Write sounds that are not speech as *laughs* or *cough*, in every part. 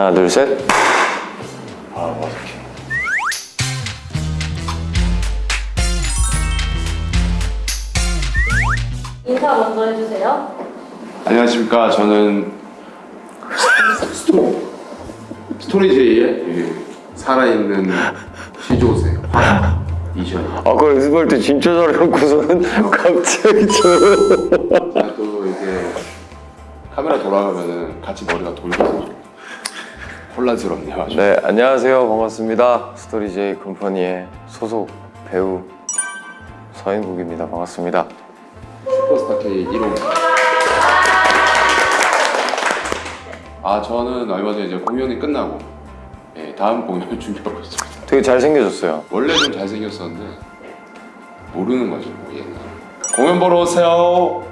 하나 둘 셋. 아 어색해 인사 먼저 해주세요. 안녕하십니까. 저는 스토 스토리제이의 그 살아있는 시조새 화 이션. 아까 연습할 때 진짜 잘해놓고서는 *laughs* 갑자기 저 또 이게 카메라 돌아가면은 같이 머리가 좀 혼란스럽네요 아주 네, 안녕하세요. 반갑습니다. 스토리제이 컴퍼니의 소속 배우 서인국입니다. 반갑습니다. 슈퍼스타 K 1호 아 저는 얼마 전에 이제 공연이 끝나고 예, 다음 공연을 *laughs* 준비하고 있습니다 되게 잘생겨졌어요. 원래 좀 잘생겼었는데 모르는 거죠 뭐 옛날 공연 보러 오세요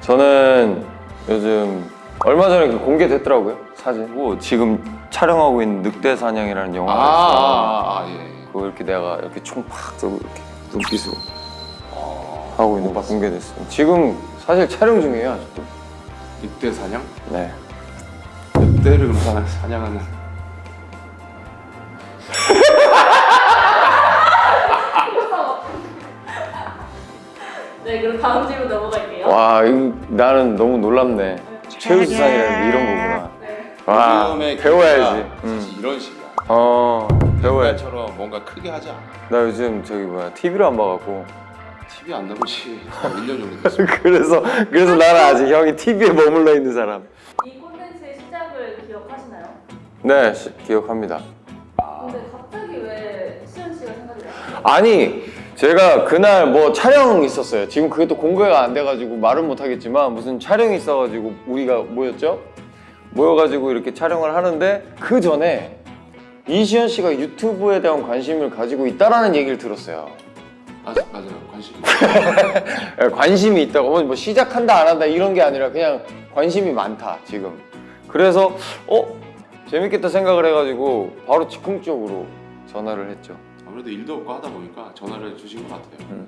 저는 요즘 얼마 전에 그 공개됐더라고요. 사진. 뭐 지금 촬영하고 있는 늑대 사냥이라는 영화가 있어요. 아아예 그거 이렇게 내가 이렇게 총팍 쏘고 이렇게 눈빛으로 하고 있는 거 공개됐어요. 지금 사실 촬영 중이에요, 아직도. 늑대 사냥? 네. 늑대를 사냥하는 네, 그럼 다음 질문 넘어갈게요. 와, 이거 나는 너무 놀랍네. 최우수상이라는 게 이런 거구나. 네. 와, 요즘의 배워야지. 음. 이런 식이야 어, 배워야지. 옛날처럼 뭔가 크게 하자 나 요즘 저기 뭐야 TV를 안 봐갖고 TV 안 나온 지 1년 정도 됐어 *laughs* 그래서 그래서 나는 아직 형이 TV에 머물러 있는 사람. 이 콘텐츠의 시작을 기억하시나요? 네, 시- 기억합니다. 근데 갑자기 왜 수현 씨가 생각이 나요? 아니 제가 그날 뭐 촬영 있었어요. 지금 그게 또 공개가 안 돼가지고 말은 못하겠지만 무슨 촬영이 있어가지고 우리가 모였죠. 모여가지고 이렇게 촬영을 하는데 그 전에 이시연 씨가 유튜브에 대한 관심을 가지고 있다라는 얘기를 들었어요. 맞아, 맞아요 관심 *laughs* 예, 관심이 있다고 뭐 시작한다 안 한다 이런 게 아니라 그냥 관심이 많다 지금. 그래서 어 재밌겠다 생각을 해가지고 바로 즉흥적으로 전화를 했죠. 아무래도 일도 없고 하다 보니까 전화를 주신 것 같아요 음.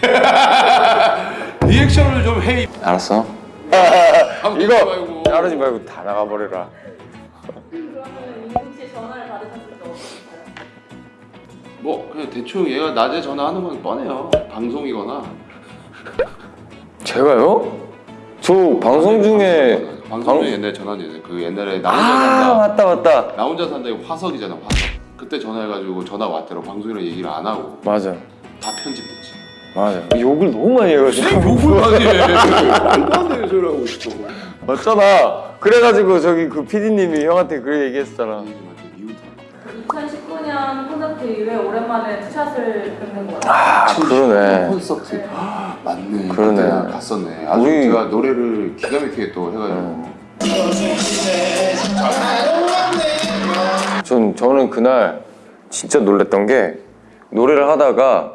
*laughs* 리액션을 좀 해. 알았어. *laughs* 이거. 자르지 말고 다 나가버려라. 그러면 이국 씨 전화를 받으셨을 때 어떠셨어요? 뭐 그냥 대충 얘가 낮에 전화하는 건 뻔해요. 방송이거나 제가요? 저 방송 중에 방송 중에 옛날에 전화했는데 그 옛날에 나 혼자 아 산다 맞다 맞다 나 혼자 산다 이거 화석이잖아 화석. 그때 전화해가지고 전화 왔더라고 방송이랑 얘기를 안 하고 맞아 다 편집됐지. 맞아 욕을 너무 많이 해가지고 욕을 많이 해. 소리 하고 있어. 맞잖아 그래가지고 저기 그 PD님이 형한테 얘기했었잖아 이웃하고. 2019년 콘서트 이후에 오랜만에 투샷을 뵙는 것 같아요. 아 그러네 콘서트 맞네. 그러네. 갔었네. 아주 우리- 제가 노래를 기가 막히게 또 해가지고. 전 저는 그날 진짜 놀랬던 게 노래를 하다가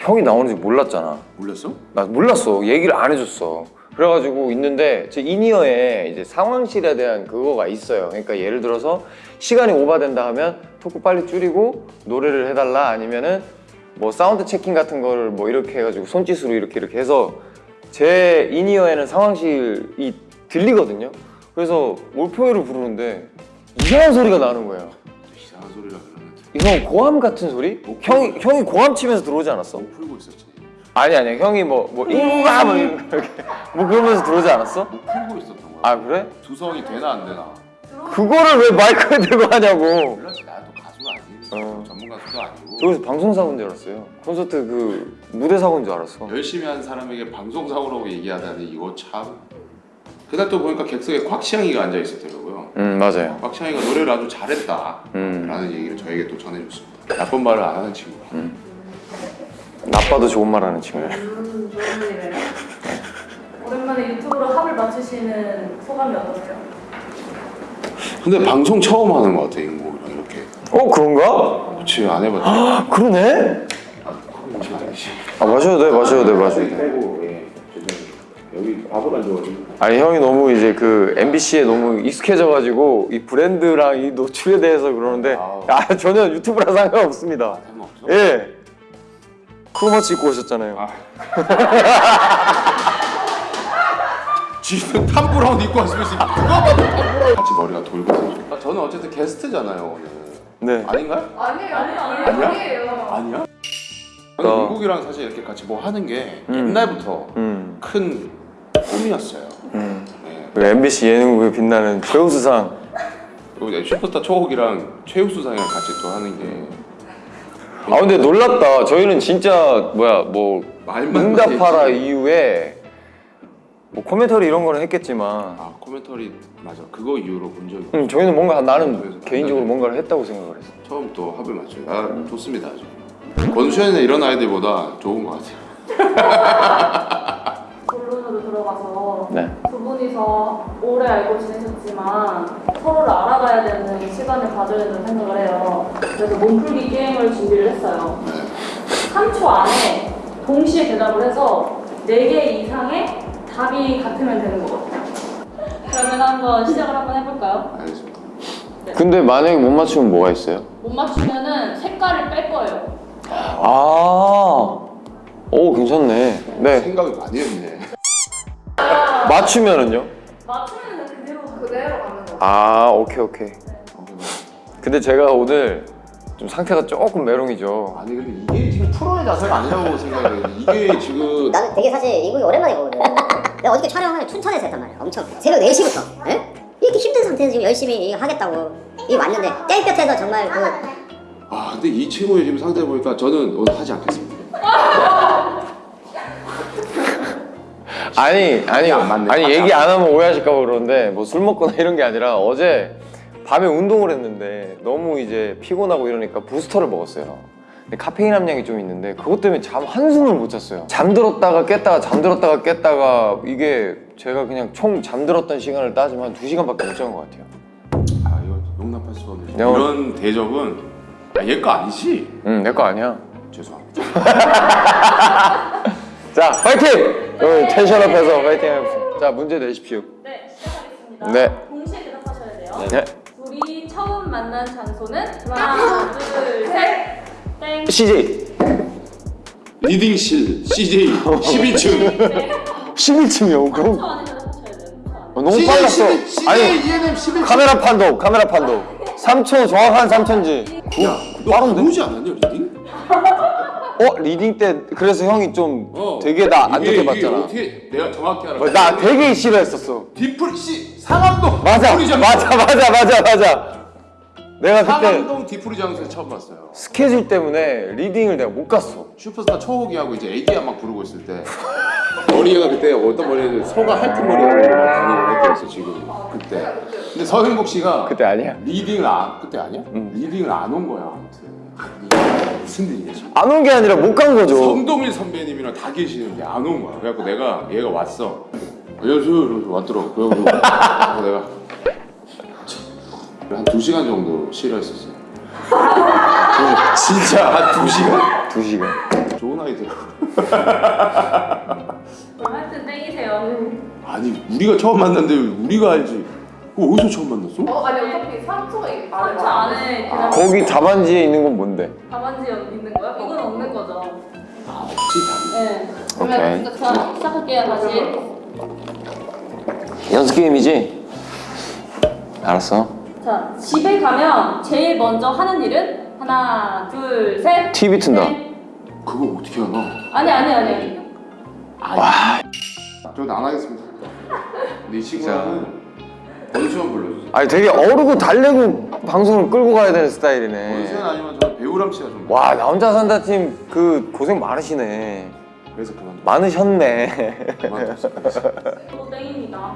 형이 나오는지 몰랐잖아. 몰랐어? 나 몰랐어. 얘기를 안 해줬어. 그래가지고 있는데 제 인이어에 이제 상황실에 대한 그거가 있어요. 그러니까 예를 들어서 시간이 오버된다 하면 토크 빨리 줄이고 노래를 해달라 아니면은 뭐 sound checking 같은 거를 뭐 이렇게 해가지고 손짓으로 이렇게 이렇게 해서 제 인이어에는 상황실이 들리거든요. 그래서 몰표회를 부르는데 이상한 소리가 나는 거예요. 이상한 소리라 그러는데. 이건 고함 같은 소리? 형이 형이 고함 치면서 들어오지 않았어? 목 풀고 있었지. 아니 아니 형이 뭐뭐 인구가 뭐 이렇게 *laughs* 뭐 그러면서 들어오지 않았어? 목 풀고 있었던 거야. 아 그래? 두성이 되나 안 되나? 그거를 왜 마이크에 들고 하냐고 몰랐지 나도 가수가 아니고 어. 전문 가수도 아니고 여기서 방송 사고인 줄 알았어요 콘서트 그 무대 사고인 줄 알았어 열심히 한 사람에게 방송 사고라고 얘기하다니 이거 참. 그날 또 보니까 객석에 곽시영이가 앉아 있었더라고요. 음 맞아요 곽시영이가 노래를 아주 잘했다. 음 라는 얘기를 저에게 또 전해줬습니다. 나쁜 말을 안 하는 친구. 나빠도 좋은 말 하는 친구 음, 좋은 일이네요. 오랜만에 유튜브로 합을 맞추시는 소감이 어떠세요? 근데 방송 처음 하는 것 같아 인국이랑 이렇게. 어 그런가? 그치 안 해봤지. *gasps* 아 그러네? 아니지. 아 마셔도 돼 마셔도 돼 마셔도 돼 빼고 예. 죄송해요. 여기 밥을 안 줘가지고. 아니 형이 너무 이제 그 MBC에 너무 익숙해져가지고 이 브랜드랑 이 노출에 대해서 그러는데. 아 전혀 유튜브랑 상관없습니다 상관없어? 예 크로마치 입고 오셨잖아요 아. *laughs* 지금 탐브라운 입고 왔으면 그거 봐도 탐브라운 같이 머리가 돌거든요 아, 저는 어쨌든 게스트잖아요 오늘 네. 아닌가요? 아니에요, 아니에요, 아니야? 아니에요. 아니야? 어. 저는 민국이랑 사실 이렇게 같이 뭐 하는 게 음. 옛날부터 음. 큰 꿈이었어요 음. 네. 그 MBC 예능국에 빛나는 최우수상. 슈퍼스타 초옥이랑 최우수상이랑 같이 또 하는 게 아 근데 놀랍다. 저희는 진짜 뭐야 뭐 응답하라. 이후에 뭐 코멘터리 이런 거는 했겠지만 아 코멘터리 맞아 그거 이후로 본 적이 음, 저희는 뭔가 나는 개인적으로 네. 뭔가를 했다고 생각을 했어. 처음 또 합을 맞춰요. 아 좋습니다 아주. 권수현이나 이런 아이들보다 좋은 것 같아요. *laughs* 들어가서 네. 두 분이서 오래 알고 지내셨지만 서로를 알아가야 되는 시간을 가져야 된다고 생각을 해요. 그래서 몸풀기 게임을 준비를 했어요. 3초 안에 동시에 대답을 해서 4개 이상의 답이 같으면 되는 거거든요. 그러면 한번 시작을 한번 해볼까요? 알겠습니다. 근데 만약에 못 맞추면 뭐가 있어요? 못 맞추면은 색깔을 뺄 거예요. 아. 오 괜찮네. 네. 생각을 많이 했네. 맞추면은요? 맞추면은 그대로 그대로 가는 거. 아 오케이 오케이. 근데 제가 오늘 좀 상태가 조금 메롱이죠. 아니 근데 이게 지금 프로의 자세가 아니라고 생각해. 이게 지금 나는 되게 사실 이국이 오랜만에 보거든. 내가 어저께 촬영을 춘천에서 했단 말이야. 엄청 새벽 4시부터. 에? 이렇게 힘든 상태에서 지금 열심히 이거 하겠다고 이 왔는데 땡볕에서 정말 그 아 근데 이 친구의 지금 상태 보니까 저는 오늘 하지 않겠습니다. *laughs* 아니 아니 안 맞네. 아니 얘기 안 하면 오해하실까 봐 그러는데 뭐 술 먹거나 이런 게 아니라 어제 밤에 운동을 했는데 너무 이제 피곤하고 이러니까 부스터를 먹었어요. 근데 카페인 함량이 좀 있는데 그것 때문에 잠 한숨을 못 잤어요. 잠들었다가 깼다가 잠들었다가 깼다가 이게 제가 그냥 총 잠들었던 시간을 따지면 한 2시간밖에 못 잔 것 같아요. 아 이거 용납할 수 없는 야, 오늘- 이런 대접은 아, 얘거 아니지? 응, 내 거 아니야. 죄송합니다. *laughs* 자, 파이팅! 오늘 tension up해서 파이팅 해봅시다. 자, 문제 내십시오. 네, 시작하겠습니다. 네. 동시에 대답하셔야 돼요. 네. 둘이 처음 만난 장소는 하나, 둘, 셋. 땡. CJ. reading실 CJ 12층. 네. 11층이요. 3초 그럼 안에 대답하셔야 돼요. 3초 안에. 어, 너무 빨랐어. 아니, ENM 11층. 카메라 판독, 카메라 판독. 3초 정확한 3초인지. 야, 너 빠른데? 모르지 않았냐 리딩? *laughs* 어, 리딩 때 그래서 형이 좀 되게 나 안 좋게 봤잖아. 어떻게 내가 정확히 알아? 뭐, 나 되게 싫어했었어. 디플 씨 상암동 맞아. 맞아, 맞아, 맞아, 맞아. 내가 그때 상암동 디프리 장소에서 처음 봤어요. 스케줄 때문에 리딩을 내가 못 갔어. 슈퍼스타 초호기하고 이제 애기야 막 부르고 있을 때 머리가 그때 어떤 머리였는데 소가 핥은 머리하고 다니고 했었어 지금 그때. 근데 서현국 씨가 그때 아니야. 리딩을 안 그때 아니야? 응. 리딩을 안 온 거야 아무튼. 무슨 일이냐 지금. 안온 게 아니라 못 간 거죠. 성동일 선배님이랑 다 계시는데 안 온 거야. 그래갖고 내가 얘가 왔어. 안녕하세요. 이러면서 왔더라고. 그래갖고 내가 한 두 시간 정도 싫어했었어요. 진짜 한 두 시간. 두 시간. 좋은 아이들. 그럼 하여튼 땡이세요. 아니 우리가 처음 만났는데 우리가 알지. 그거 어디서 처음 만났어? 어 아니 어차피 3초가 이게 3초 안에 대답. 거기 답안지에 있는 건 뭔데? 답안지 있는 거야? 이건 없는 거죠. 아 없지 다. 네. 오케이. 그러면 자, 시작할게요 다시. 연습 게임이지? 알았어. 자, 집에 가면 제일 먼저 하는 일은 하나, 둘, 셋. TV 튼다. 넷. 그거 어떻게 알아? 아니 아니 아니. 저는 안 하겠습니다. 근데 이 친구는 권수현 불러주세요. 아니 되게 어르고 달래고 방송을 끌고 가야 되는 스타일이네. 권수현 아니면 저는 배우람 씨가 좀. 와 나 혼자 산다 팀 그 고생 많으시네. 그래서 그만. 많으셨네. 또 땡입니다.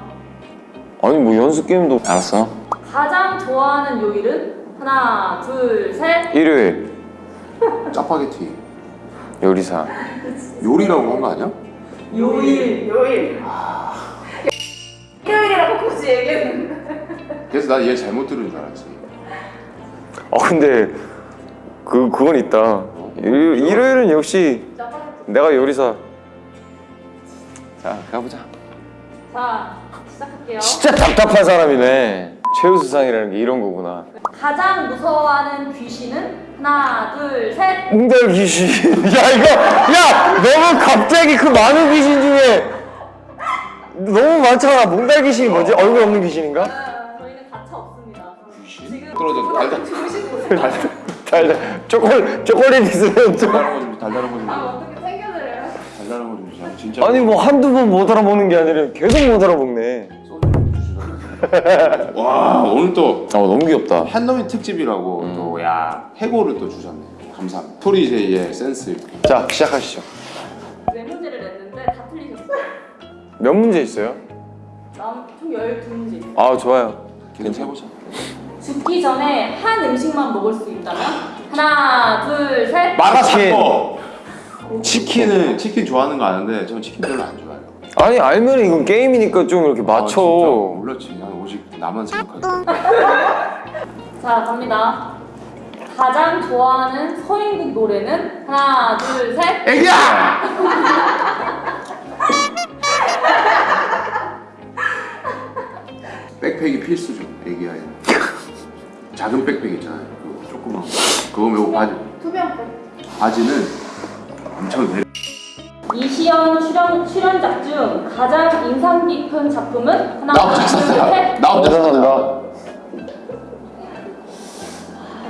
아니 뭐 연습 게임도 알았어. 가장 좋아하는 요일은 하나, 둘, 셋. 일요일 짜파게티. 요리사. *laughs* 요리라고 한 거 아니야? 요일. 요일 일 요일이라고 굳이 얘기했는데 그래서 난 얘 잘못 들은 줄 알았지. 어 근데 그 그건 있다. 일, 일요일은 역시 내가 요리사. 자 가보자. 자, 시작할게요. 진짜 답답한 사람이네. 최우수상이라는 게 이런 거구나. 가장 무서워하는 귀신은 하나, 둘, 셋. 웅달 귀신. *laughs* 야 이거 야 너무 갑자기 그 많은 귀신 중에 너무 많잖아. 몽달 귀신이 뭐지? 얼굴 없는 귀신인가? 저희는 가차 없습니다. 지금 떨어져 *laughs* 달달. 달달. 초콜 초콜릿 있으면 좀. 달달한 거좀 달달한 거좀. 아 어떻게 챙겨드려요? 달달한 거좀 진짜. 아니 뭐 한두 번 못 알아보는 게 아니라 계속 못 주시라 *laughs* 와 오늘 또. 아 너무 귀엽다. 팬더민 특집이라고 또 야 해고를 또 주셨네. 감사합니다. 토리제이의 센스. 자 시작하시죠 몇 문제 있어요? 남총 12문제. 아 좋아요 해보자 죽기 전에 한 음식만 먹을 수 있다면 하나, 둘, 셋. 마라샹궈 치킨은 치킨 좋아하는 거 아는데 저는 치킨 별로 안 좋아해요 아니 알면 이건 게임이니까 좀 이렇게 맞춰 아, 진짜 몰랐지 난 오직 나만 생각하지 자, 갑니다. 가장 좋아하는 서인국 노래는 하나, 둘, 셋. 애기야! *laughs* 백팩이 필수죠 애기야에 작은 *laughs* 백팩 있잖아요 그거 조그만 거 그거 메고 바지 투명 백. 바지는 엄청 내려 이 시연 출연, 출연작 중 가장 인상 깊은 작품은 하나, 나 혼자 셋. 나 혼자 죄송합니다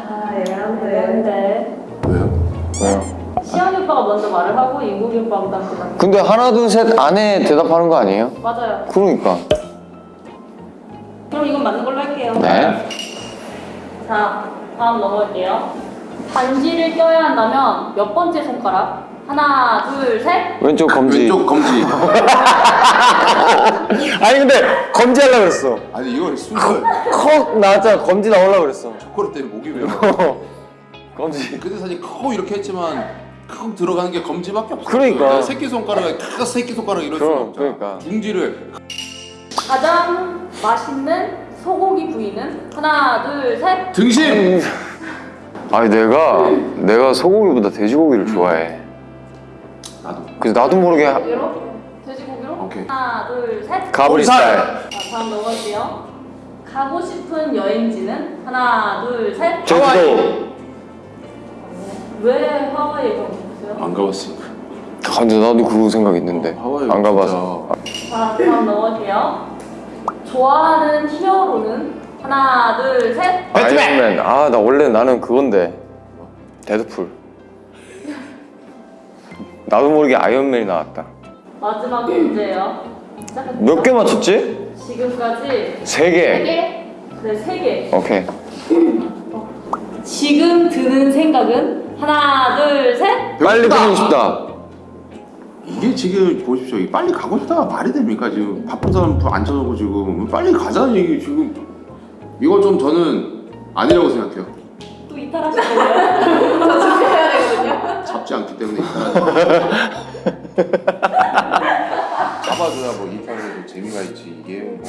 아, 애매한데. 왜요? 왜요? 시연이 오빠가 먼저 말을 하고 인국이 오빠가. 근데 하나 둘 셋 안에 대답하는 거 아니에요? 맞아요. 그러니까 그럼 이건 맞는 걸로 할게요. 네 자, 다음 넘어갈게요. 반지를 껴야 한다면 몇 번째 손가락? 하나, 둘, 셋. 왼쪽 검지 왼쪽 검지 *laughs* 아니 근데 검지 하려고 그랬어 아니 이거 순서 컥 나왔잖아 검지 나오려고 그랬어 초콜릿 때문에 목이 왜요? *laughs* 검지 그때 사실 커 이렇게 했지만 콕 들어가는 게 검지밖에 없어 그러니까. 새끼 손가락에 크 새끼 손가락 이럴 그럼, 없잖아 그러니까. 중지를 가장 맛있는 소고기 부위는 하나, 둘, 셋. 등심! 아니 내가 내가 소고기보다 돼지고기를 좋아해 나도 그래서 나도 모르게 하- 고기로? 돼지고기로? 오케이. 하나, 둘, 셋. 가브리 홈살! 스타일 자, 다음 넘어갈게요. 가고 싶은 여행지는 하나, 둘, 셋. 제주도 왜 하와이에 가고 싶으세요? 안 가봤으니까 아, 근데 나도 그거 생각 있는데 하와이 안 가봐서 자, 다음 넘어갈게요. 좋아하는 hero는 하나, 둘, 셋. 아이언맨 아 나 원래 나는 그건데 데드풀 나도 모르게 아이언맨이 나왔다 마지막 문제예요. 몇 개 맞췄지? 지금까지 세세 개. 개? 네, 세 개. 오케이 지금 드는 생각은 하나, 둘, 셋. 빨리 가고 싶다 이게 지금 보십시오. 빨리 가고 싶다가 말이 됩니까 지금? 바쁜 사람 앉혀놓고 지금. 빨리 가자는 얘기 지금. 이거 좀 저는 아니라고 생각해요. 또 이탈하실 거예요? *laughs* 저 준비해야 되거든요. 잡지 않기 때문에 *laughs* 잡아줘야 뭐 이탈해도 재미가 있지 이게 뭐.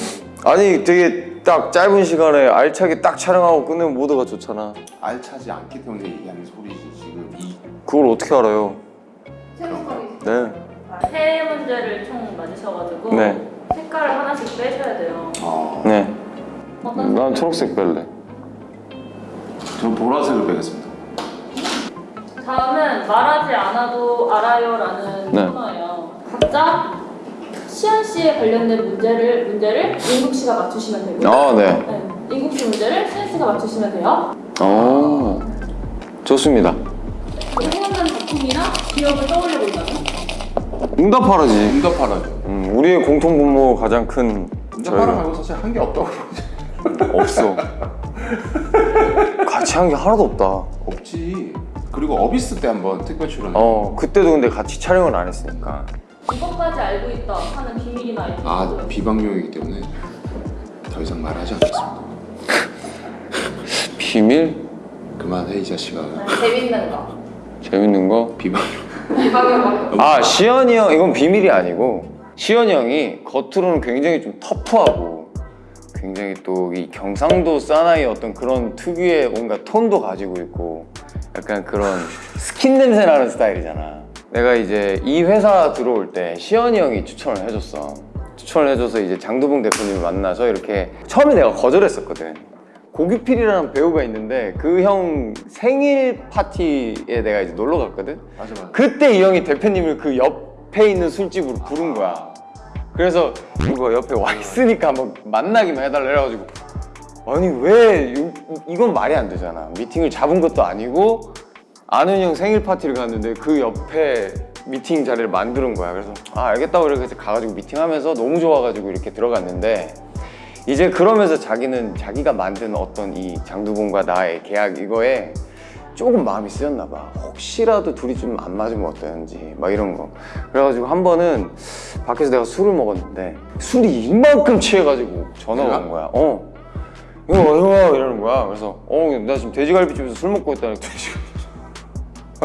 아니 되게 딱 짧은 시간에 알차게 딱 촬영하고 끝내면 모두가 좋잖아. 알차지 않기 때문에 얘기하는 소리지 지금. 이 그걸 어떻게 알아요. 네 세 문제를 총 맞으셔가지고 네. 색깔을 하나씩 빼셔야 돼요. 어, 네. 어떤 난 초록색 뺄래 전 보라색을 빼겠습니다 다음은 말하지 않아도 알아요라는 네. 코너예요. 각자 시연 씨에 관련된 문제를 문제를 인국 씨가 맞추시면 되고요. 아 네 네, 인국 씨 문제를 시연 씨가 맞추시면 돼요. 어 좋습니다 생각나는 작품이나 기억을 떠올려 본다면 응답하라지. 응답하라죠. 음, 우리의 공통 분모 가장 큰 응답하라 저희가. 말고 사실 한 게 없다고 그러지. 없어. 같이 한 게 하나도 없다. 없지. 그리고 어비스 때 한번 특별 출연 어 그때도 근데 같이 촬영을 안 했으니까. 이것까지 알고 있다 하는 비밀이나 아? 비방용이기 때문에 더 이상 말하지 않겠습니다. 비밀? 그만해 이 자식아. 재밌는 거. 재밌는 거? 비방용. 아 시연이 형 이건 비밀이 아니고. 시연이 형이 겉으로는 굉장히 좀 터프하고 굉장히 또 이 경상도 사나이 어떤 그런 특유의 뭔가 톤도 가지고 있고 약간 그런 스킨 냄새 나는 스타일이잖아. 내가 이제 이 회사 들어올 때 시연이 형이 추천을 해줬어. 추천을 해줘서 이제 장두봉 대표님을 만나서 이렇게 처음에 내가 거절했었거든 고규필이라는 배우가 있는데 그 형 생일 파티에 내가 이제 놀러 갔거든? 맞아 맞아. 그때 이 형이 대표님을 그 옆에 있는 술집으로 부른 거야. 그래서 이거 옆에 와 있으니까 한번 만나기만 해달라 해가지고 아니 왜 이- 이건 말이 안 되잖아. 미팅을 잡은 것도 아니고 아는 형 생일 파티를 갔는데 그 옆에 미팅 자리를 만드는 거야. 그래서 아 알겠다고 이렇게 가가지고 미팅하면서 너무 좋아가지고 이렇게 들어갔는데 이제 그러면서 자기는 자기가 만든 어떤 이 장두봉과 나의 계약 이거에 조금 마음이 쓰였나 봐. 혹시라도 둘이 좀 안 맞으면 어떠는지 막 이런 거. 그래가지고 한 번은 밖에서 내가 술을 먹었는데 술이 이만큼 취해가지고 전화가? 온 거야. 어. 이거 이거 이러는 거야. 그래서 어나 지금 돼지갈비집에서 술 먹고 있다니 돼지갈비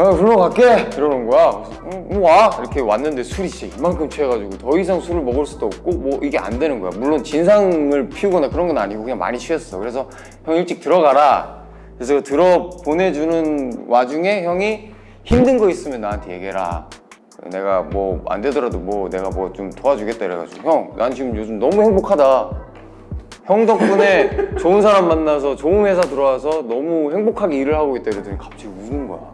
아 불러 갈게. 이러는 거야? 응, 응, 와. 이렇게 왔는데 술이 진짜 이만큼 취해가지고 더 이상 술을 먹을 수도 없고 뭐 이게 안 되는 거야. 물론 진상을 피우거나 그런 건 아니고 그냥 많이 취했어. 그래서 형 일찍 들어가라. 그래서 들어 보내주는 와중에 형이 힘든 거 있으면 나한테 얘기해라. 내가 뭐 안 되더라도 뭐 내가 뭐 좀 도와주겠다 이래가지고 형 난 지금 요즘 너무 행복하다. 형 덕분에 좋은 사람 만나서 좋은 회사 들어와서 너무 행복하게 일을 하고 있다 이러더니 갑자기 우는 거야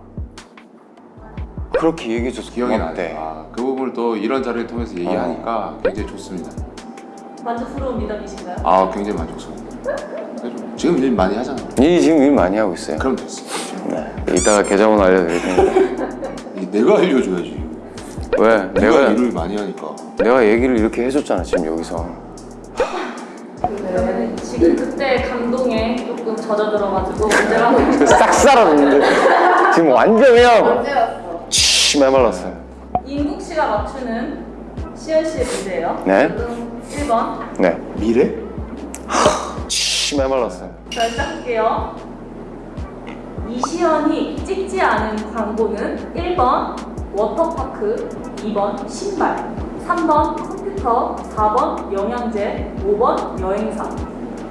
그렇게 얘기해줘서 기억이 고맙대. 나네. 아, 그 부분을 또 이런 자리를 통해서 얘기하니까 굉장히 좋습니다. 만족스러운 미담이신가요? 아, 굉장히 만족스럽습니다. 지금 일 많이 하잖아. 이 지금 일 많이 하고 있어요 그럼 됐어. 네. 이따가 계좌번호 알려드릴 테니까 이 내가 알려줘야지. 왜? 내가 내가 일을 많이 하니까. 내가 얘기를 이렇게 해줬잖아 지금 여기서 네, 지금 그때 감동에 조금 젖어 들어가지고 문제가 싹 살았는데 지금 완전 그냥 언제였어? 치 메말랐어요 인국 씨가 맞추는 시연 씨의 문제예요. 네. 1번. 네. 미래? *laughs* 치 메말랐어요 자, 시작할게요. 이시연이 찍지 않은 광고는 1번 워터파크, 2번 신발, 3번 컴퓨터, 4번 영양제, 5번 여행사.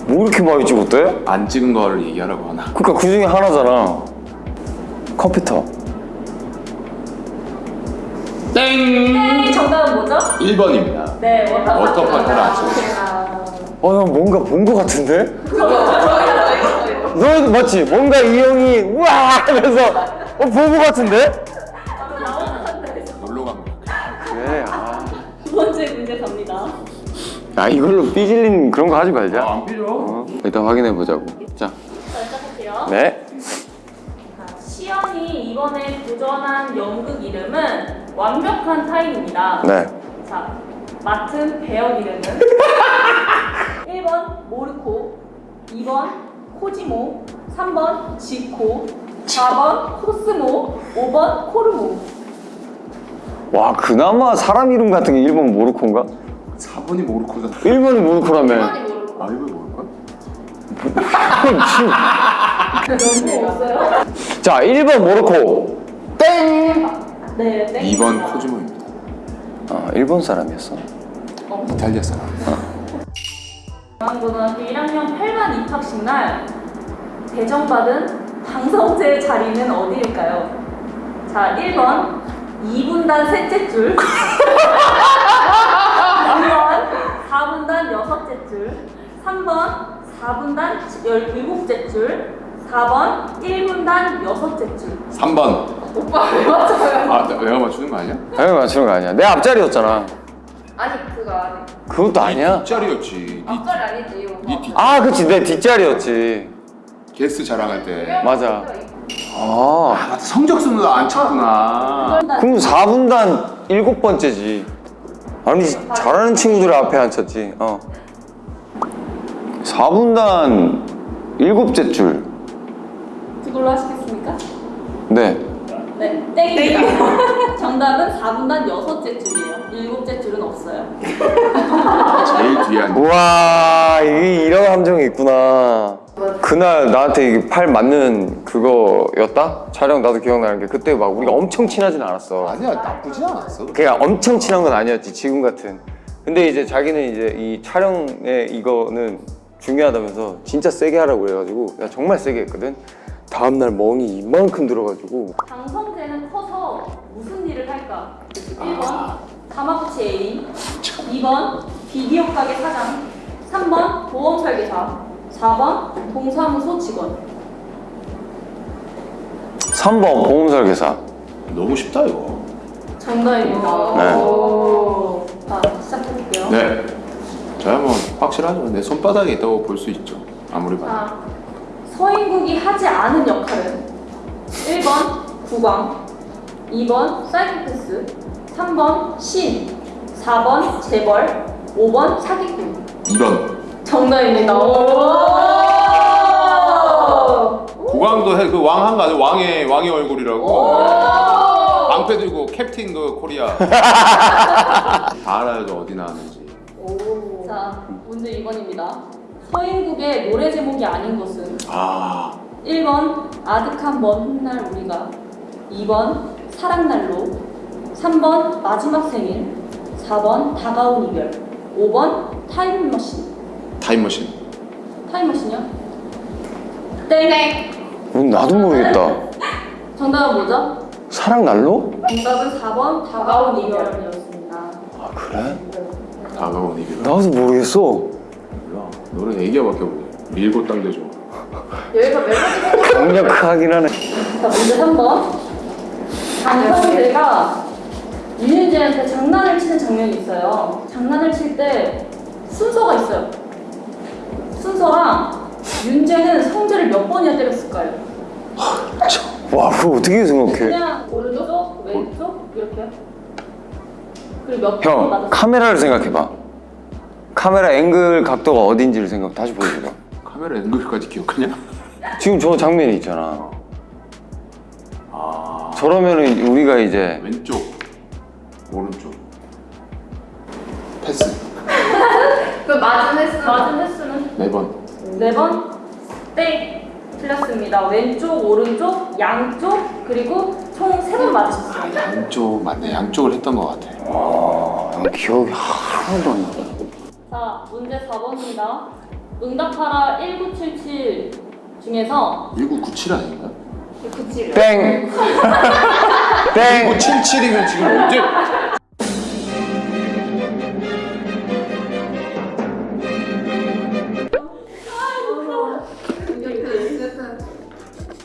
뭐 이렇게 많이 찍었대? 안 찍은 거를 얘기하라고 하나? 그니까 그 중에 하나잖아 컴퓨터 땡! 정답은 뭐죠? 1번입니다. 네, 워터파크. 찍었어. 어, 나 뭔가 본거 같은데? 너도 맞지? 뭔가 이 형이 우와 하면서 어, 본거 같은데? 놀러 간 거야. 그래, 아. 두 번째 문제 갑니다. 아, 이걸로 삐질린 그런 거 하지 말자. 안 필요. 어, 일단 확인해 보자고. 자, 자, 시작할게요. 네. 자, 시연이 이번에 도전한 연극 이름은 완벽한 타인입니다. 네. 자, 맡은 배역 이름은 *laughs* 1번 모르코, 2번 코지모, 3번 지코, 4번 코스모, 5번 코르모. 와, 그나마 사람 이름 같은 게 1번 모르코인가? 4번이 모르코다. 1번이 모르코라며. 많이 모르고. 아, 1번이 모르코? 자, 1번 모르코. 땡! 네, 땡. 2번 코지모입니다. 아, 일본 사람이었어. 이탈리아 사람. 중앙고등학교 1학년 8반 입학식 날 배정받은 방성재의 자리는 어디일까요? 자, 1번 2분단 셋째 줄 2번 4분단 여섯째 줄 3번 4분단 17째 줄 4번 1분단 여섯째 줄 3번. 오빠 왜 맞아요? 아, 나- 내가 맞추는 거 아니야? 당연히 맞추는 거 아니야. 내 앞자리였잖아. 아니 그거 아니. 그것도 아니야. 뒷자리였지. 니 앞자리 아니지 오빠. 니 뒷- 아, 그치. 내 뒷자리였지. 게스트 자랑할 때. 맞아. 아, 아, 맞다. 성적순으로 안 쳤구나. 그럼 4분단 일곱 번째지. 아니 잘하는 친구들 앞에 앉혔지. 어. 4분단 일곱째 줄. 그걸로 하시겠습니까? 네. 네, 땡입니다. *laughs* 정답은 4분단 여섯째 줄이에요. 일곱째 줄은 없어요. 제일 뒤에 앉아. 우와 이게 이런 함정이 있구나. 그날 나한테 팔 맞는 그거였다? 촬영 나도 기억나는 게 그때 막 우리가 엄청 친하진 않았어. 아니야, 나쁘지 않았어. 그냥 엄청 친한 건 아니었지 지금 같은. 근데 이제 자기는 이제 이 촬영에 이거는 중요하다면서 진짜 세게 하라고 그래가지고 내가 정말 세게 했거든. 다음날 멍이 이만큼 들어가지고 방성재는 커서 무슨 일을 할까? 1번 다마고치 애인 2번 비디오 가게 사장 3번 보험 설계사 4번 동사무소 직원 3번 보험 설계사. 너무 쉽다, 이거. 정답입니다. 네. 오. 자, 시작해볼게요. 네. 저야 뭐 확실하죠. 내 손바닥에 있다고 볼 수 있죠. 아무리 봐도. 자, 서인국이 하지 않은 역할은 1번 국왕, 2번 사이코패스, 3번 신, 4번 재벌, 5번 사기꾼. 2번. 정답입니다. 오! 국왕도 해, 그 왕한 거 아니야? 왕의 왕의 얼굴이라고. 오! 방패 들고 캡틴 그 코리아. *laughs* 다 알아야죠 어디 나왔는지. 자, 문제 2번입니다. 서인국의 노래 제목이 아닌 것은 아 1번 아득한 먼 훗날 우리가 2번 사랑날로 3번 마지막 생일 4번 다가온 이별 5번 타임머신 타임머신. 타임머신이요? 땡! 음, 나도 모르겠다. *laughs* 정답은 뭐죠? 사랑 날로? 정답은 4번 다가온 이별이었습니다 아 그래? 다가온 이별. 나도 모르겠어. 몰라. 노래 얘기가밖에 없네. 밀고 땅대죠. 여기서 멜로디 강력하긴 하네. 자 문제 3번 강성재가 윤윤재한테 장난을 치는 장면이 있어요 장난을 칠 때 순서가 있어요 순서랑 윤재는 성재를 몇 번이나 때렸을까요? 와 그거 어떻게 생각해? 그냥 오른쪽, 왼쪽 이렇게요 그리고 몇번형 맞았어요? 카메라를 생각해봐. 카메라 앵글 각도가 어딘지를 생각 다시 보여줘봐. 카메라 앵글까지 기억하냐? 지금 저 장면이 있잖아. 아 저러면은 우리가 이제 왼쪽 오른쪽 패스 그 맞은 횟수 맞은 횟수는 네 번. 4번? 땡! 틀렸습니다 왼쪽, 오른쪽, 양쪽 그리고 총 3번 맞으셨어요 양쪽 맞네. 양쪽을 했던 것 같아. 아, 기억이 하나도 안 나. 자, 문제 4번입니다. 응답하라 1977 중에서 1997 아닌가? 97. 땡. *laughs* 땡. 1977이면 지금 언제?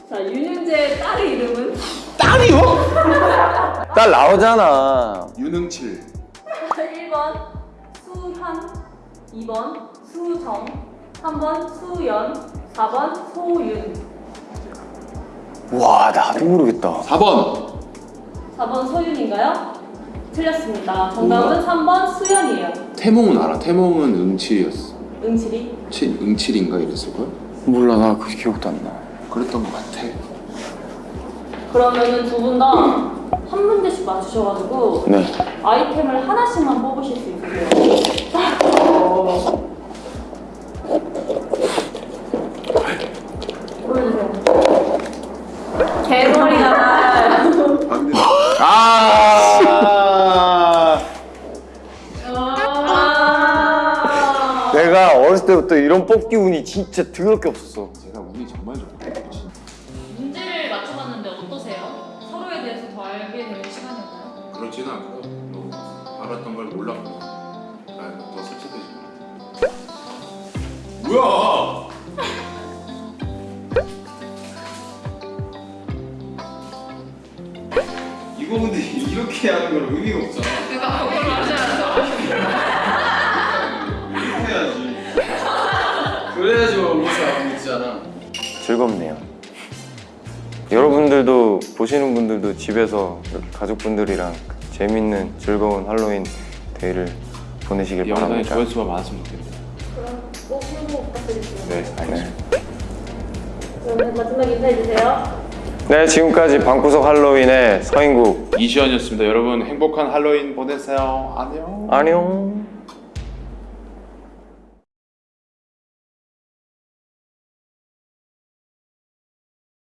자, 윤윤재의 딸의 이름은 딸 나오잖아. 유능칠. 1번 수현, 2번 수정, 3번 수연, 4번 소윤. 와 나도 모르겠다. 4번. 4번 소윤인가요? 틀렸습니다. 정답은 3번 수연이에요. 태몽은 알아. 태몽은 응칠이었어. 응칠이. 칠, 응칠인가 이랬을걸? 몰라 나 그 기억도 안 나. 그랬던 것 같아. 그러면은 두 분 다 한 문제씩 맞추셔가지고 네. 아이템을 하나씩만 뽑으실 수 있으세요. 보 때부터 이런 뽑기 운이 진짜 더럽게 없었어. 제가 운이 정말 좋다. 문제를 맞춰봤는데 어떠세요? 서로에 대해서 더 알게 되는 시간이었나요? 그렇지는 않고요. 너무 알았던 걸 몰랐고. 아, 더 설득되지. 뭐야? *laughs* 이거 근데 이렇게 하는 건 의미가 없잖아. 그거 그걸 맞아야죠. *laughs* 그래야지 우리가 믿잖아. 즐겁네요. 여러분들도 보시는 분들도 집에서 이렇게 가족분들이랑 재밌는 즐거운 할로윈 데이를 보내시길 영상에 바랍니다. 조회수가 많았으면 좋겠네요. 그럼 꼭 홍보 부탁드리겠습니다. 네, 알겠습니다. 그러면 마지막 인사해주세요. 네, 지금까지 방구석 할로윈의 서인국 이시연이었습니다. 여러분 행복한 할로윈 보내세요. 안녕. 안녕.